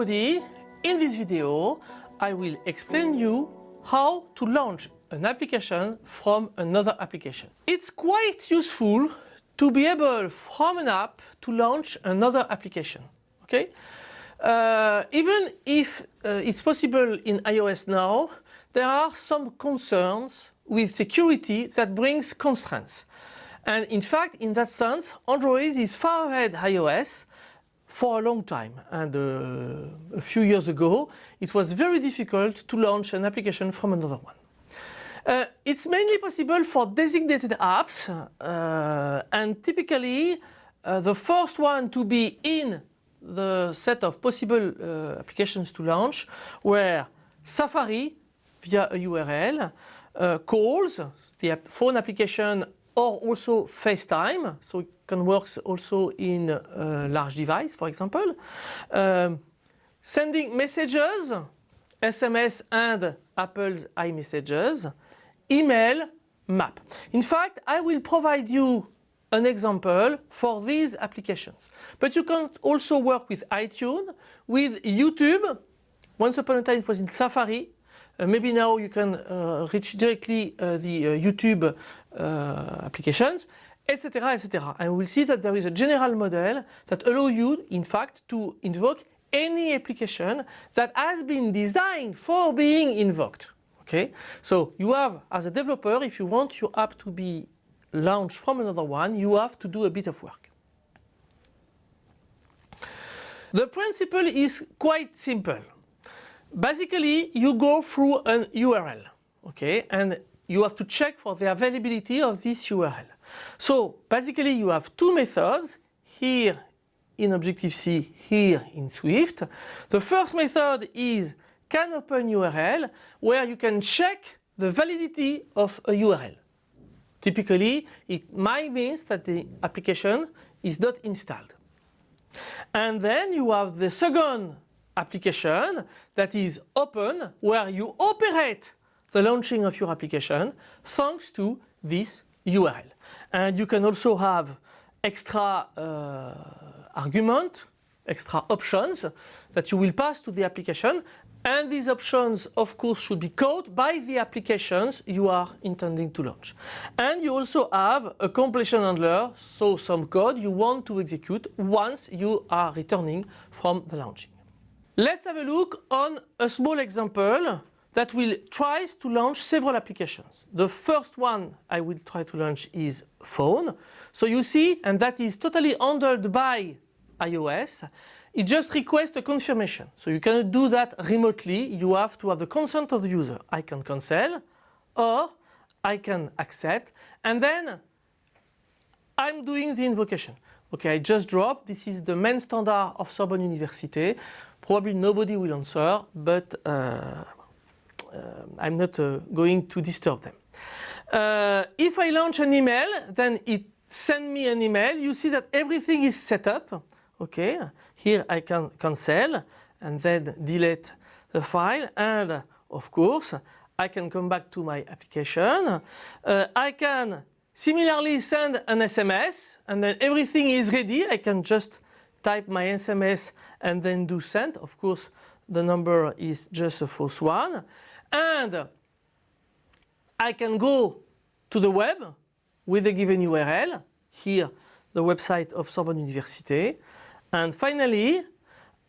everybody, in this video I will explain you how to launch an application from another application. It's quite useful to be able from an app to launch another application. Okay? Uh, even if uh, it's possible in iOS now, there are some concerns with security that brings constraints. And in fact, in that sense, Android is far ahead iOS for a long time and uh, a few years ago it was very difficult to launch an application from another one. Uh, it's mainly possible for designated apps uh, and typically uh, the first one to be in the set of possible uh, applications to launch were Safari via a URL, uh, calls, the phone application or also FaceTime, so it can work also in a large device, for example. Um, sending messages, SMS and Apple's iMessages, email, map. In fact, I will provide you an example for these applications. But you can also work with iTunes, with YouTube. Once upon a time it was in Safari, uh, maybe now you can uh, reach directly uh, the YouTube applications etc etc and we'll see that there is a general model that allow you in fact to invoke any application that has been designed for being invoked. Okay? So you have as a developer if you want your app to be launched from another one you have to do a bit of work. The principle is quite simple Basically, you go through an URL, okay, and you have to check for the availability of this URL. So basically you have two methods here in Objective-C, here in Swift. The first method is can open URL where you can check the validity of a URL. Typically it might mean that the application is not installed. And then you have the second application that is open where you operate the launching of your application thanks to this URL. And you can also have extra uh, argument, extra options that you will pass to the application and these options of course should be coded by the applications you are intending to launch. And you also have a completion handler, so some code you want to execute once you are returning from the launching. Let's have a look on a small example that will try to launch several applications. The first one I will try to launch is phone. So you see, and that is totally handled by iOS. It just requests a confirmation. So you cannot do that remotely. You have to have the consent of the user. I can cancel or I can accept and then I'm doing the invocation. Okay, I just dropped. This is the main standard of Sorbonne University. Probably nobody will answer, but uh, uh, I'm not uh, going to disturb them. Uh, if I launch an email, then it sends me an email. You see that everything is set up. Okay, here I can cancel and then delete the file and of course I can come back to my application. Uh, I can similarly send an SMS and then everything is ready. I can just type my SMS and then do send. Of course, the number is just a false one. And I can go to the web with a given URL. Here, the website of Sorbonne University. And finally,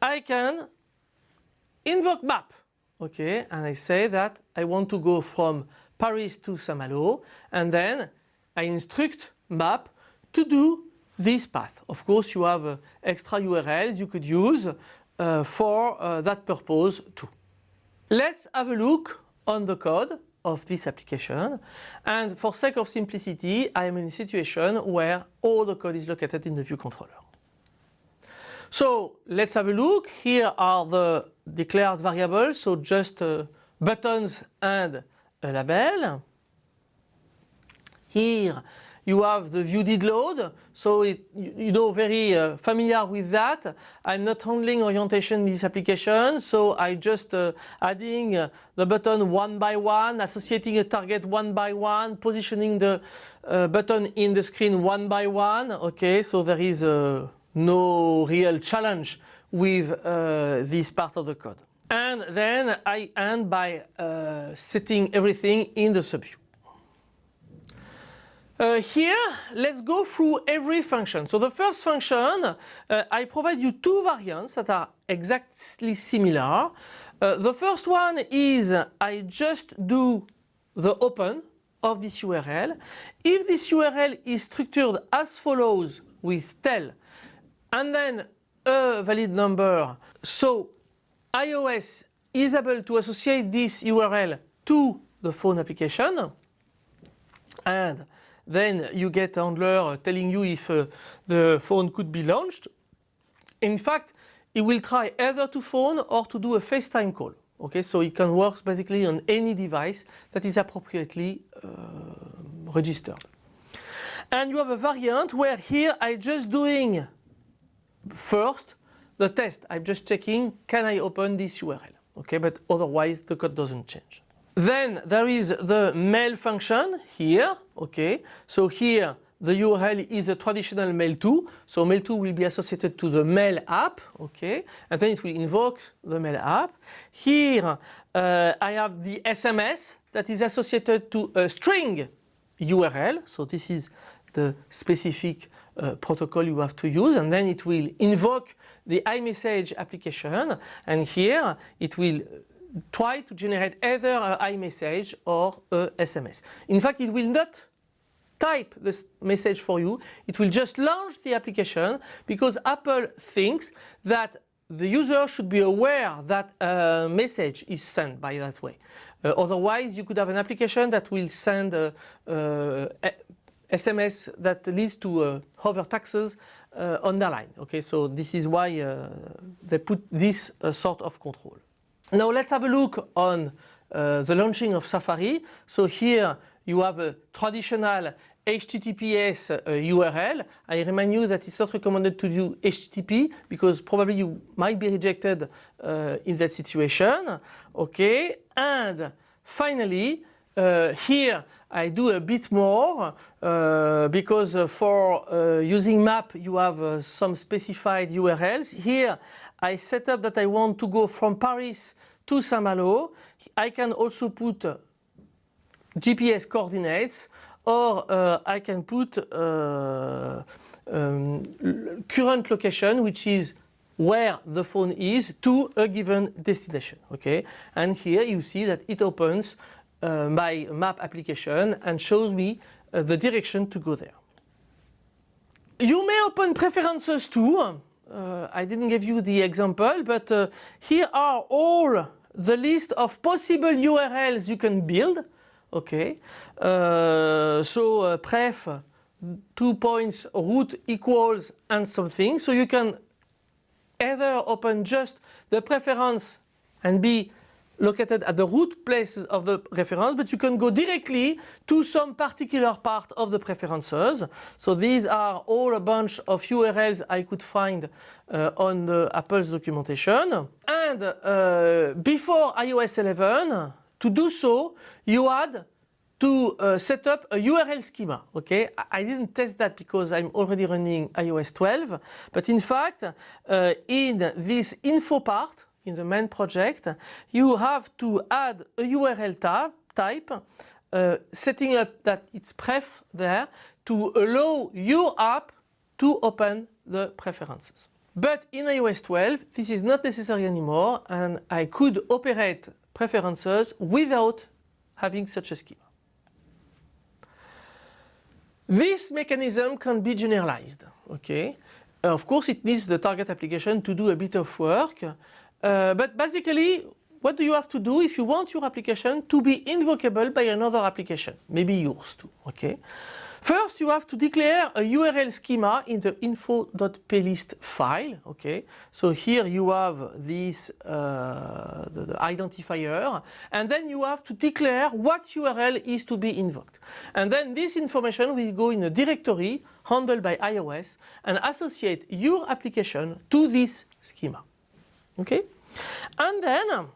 I can invoke map. Okay, and I say that I want to go from Paris to Saint-Malo and then I instruct map to do this path. Of course, you have uh, extra URLs you could use uh, for uh, that purpose too. Let's have a look on the code of this application and for sake of simplicity I am in a situation where all the code is located in the view controller. So let's have a look. Here are the declared variables, so just uh, buttons and a label. Here you have the view did load, so it, you know very uh, familiar with that. I'm not handling orientation in this application, so I just uh, adding uh, the button one by one, associating a target one by one, positioning the uh, button in the screen one by one. Okay, so there is uh, no real challenge with uh, this part of the code. And then I end by setting everything in the subview. Uh, here, let's go through every function. So the first function, uh, I provide you two variants that are exactly similar. Uh, the first one is I just do the open of this URL. If this URL is structured as follows with tel and then a valid number, so iOS is able to associate this URL to the phone application and then you get handler telling you if uh, the phone could be launched. In fact, it will try either to phone or to do a FaceTime call. Okay, so it can work basically on any device that is appropriately uh, registered. And you have a variant where here I'm just doing first the test. I'm just checking can I open this URL. Okay, but otherwise the code doesn't change. Then there is the mail function here, okay. So here the URL is a traditional mailto, so mailto will be associated to the mail app, okay, and then it will invoke the mail app. Here uh, I have the SMS that is associated to a string URL, so this is the specific uh, protocol you have to use. And then it will invoke the iMessage application. And here it will try to generate either a iMessage or a SMS. In fact, it will not type this message for you. It will just launch the application because Apple thinks that the user should be aware that a message is sent by that way. Uh, otherwise, you could have an application that will send a, a, a SMS that leads to uh, hover taxes uh, on the line. Okay, so this is why uh, they put this uh, sort of control. Now let's have a look on uh, the launching of Safari. So here you have a traditional HTTPS uh, URL. I remind you that it's not recommended to do HTTP because probably you might be rejected uh, in that situation. Okay, and finally uh, here I do a bit more uh, because uh, for uh, using map you have uh, some specified URLs. Here I set up that I want to go from Paris to Saint-Malo. I can also put uh, GPS coordinates or I can put um, current location which is where the phone is to a given destination okay and here you see that it opens uh, my map application and shows me uh, the direction to go there. You may open preferences too. Uh, I didn't give you the example, but uh, here are all the list of possible URLs you can build. Okay, uh, so uh, pref two points root equals and something. So you can either open just the preference and be located at the root places of the reference, but you can go directly to some particular part of the preferences. So these are all a bunch of URLs I could find uh, on the Apple's documentation. And uh, before iOS 11, to do so, you had to uh, set up a URL schema. Okay, I didn't test that because I'm already running iOS 12, but in fact, uh, in this info part, in the main project, you have to add a URL tab, type, uh, setting up that it's pref there to allow your app to open the preferences. But in iOS 12, this is not necessary anymore and I could operate preferences without having such a schema. This mechanism can be generalized, okay? Of course, it needs the target application to do a bit of work, uh, but basically, what do you have to do if you want your application to be invocable by another application, maybe yours too, okay? First, you have to declare a URL schema in the info.plist file, okay? So here you have this uh, the, the identifier, and then you have to declare what URL is to be invoked. And then this information will go in a directory handled by iOS and associate your application to this schema, okay? And then um,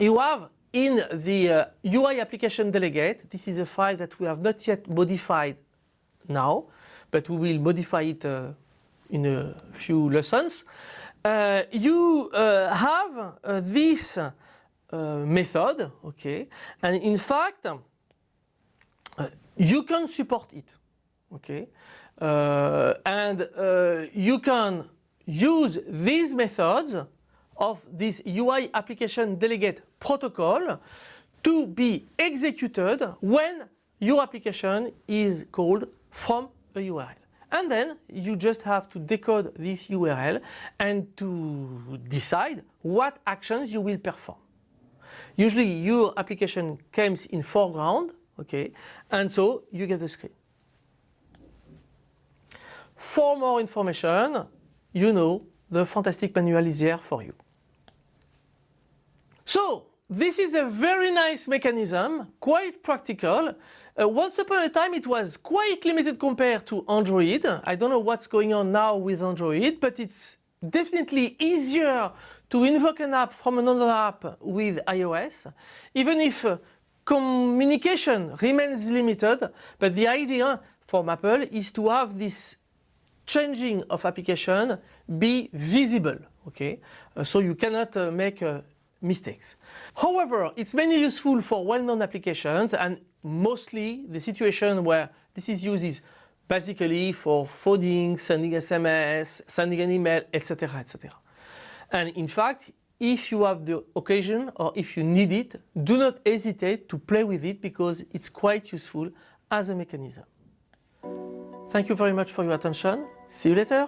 you have in the uh, UI application delegate, this is a file that we have not yet modified now, but we will modify it uh, in a few lessons. uh, you uh, have uh, this uh, method, okay, and in fact, uh, you can support it, okay, and you can use these methods of this UI application delegate protocol to be executed when your application is called from a URL. And then you just have to decode this URL and to decide what actions you will perform. Usually your application comes in foreground, okay, and so you get the screen. For more information, you know the fantastic manual is there for you. So this is a very nice mechanism, quite practical. Uh, once upon a time it was quite limited compared to Android. I don't know what's going on now with Android, but it's definitely easier to invoke an app from another app with iOS, even if uh, communication remains limited, but the idea from Apple is to have this changing of application be visible, okay? Uh, so you cannot uh, make uh, mistakes. However, it's mainly useful for well-known applications and mostly the situation where this is used is basically for phoning, sending SMS, sending an email, etc. etc. And in fact, if you have the occasion or if you need it, do not hesitate to play with it because it's quite useful as a mechanism. Thank you very much for your attention. See you later.